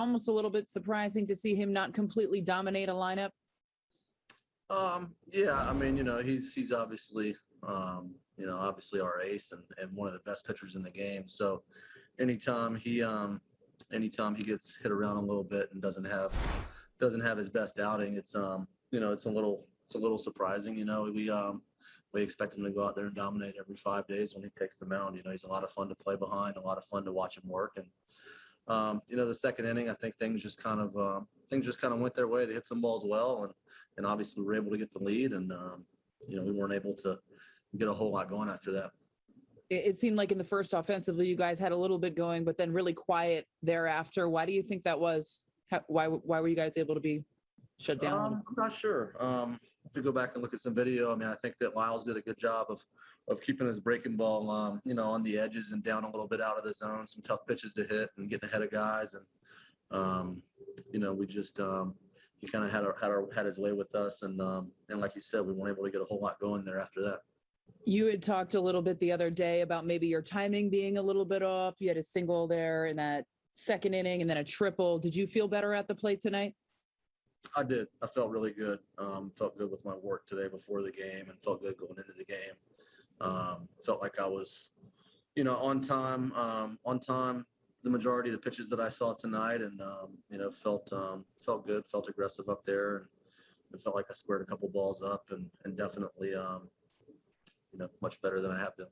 almost a little bit surprising to see him not completely dominate a lineup? Um, yeah, I mean, you know, he's he's obviously um, you know, obviously our ace and, and one of the best pitchers in the game. So anytime he um anytime he gets hit around a little bit and doesn't have doesn't have his best outing, it's um, you know, it's a little it's a little surprising. You know, we um we expect him to go out there and dominate every five days when he takes the mound. You know, he's a lot of fun to play behind, a lot of fun to watch him work. And um, you know, the second inning, I think things just kind of um, things just kind of went their way. They hit some balls well, and and obviously we were able to get the lead. And um, you know, we weren't able to get a whole lot going after that. It, it seemed like in the first offensively, you guys had a little bit going, but then really quiet thereafter. Why do you think that was? How, why why were you guys able to be shut down? Um, I'm not sure. Um, to go back and look at some video, I mean, I think that Lyles did a good job of of keeping his breaking ball, um, you know, on the edges and down a little bit out of the zone. Some tough pitches to hit and getting ahead of guys, and um, you know, we just um, he kind of had our, had our had his way with us, and um, and like you said, we weren't able to get a whole lot going there after that. You had talked a little bit the other day about maybe your timing being a little bit off. You had a single there in that second inning and then a triple. Did you feel better at the plate tonight? I did. I felt really good. Um, felt good with my work today before the game, and felt good going into the game. Um, felt like I was, you know, on time. Um, on time. The majority of the pitches that I saw tonight, and um, you know, felt um, felt good. Felt aggressive up there, and it felt like I squared a couple balls up, and and definitely, um, you know, much better than I have been.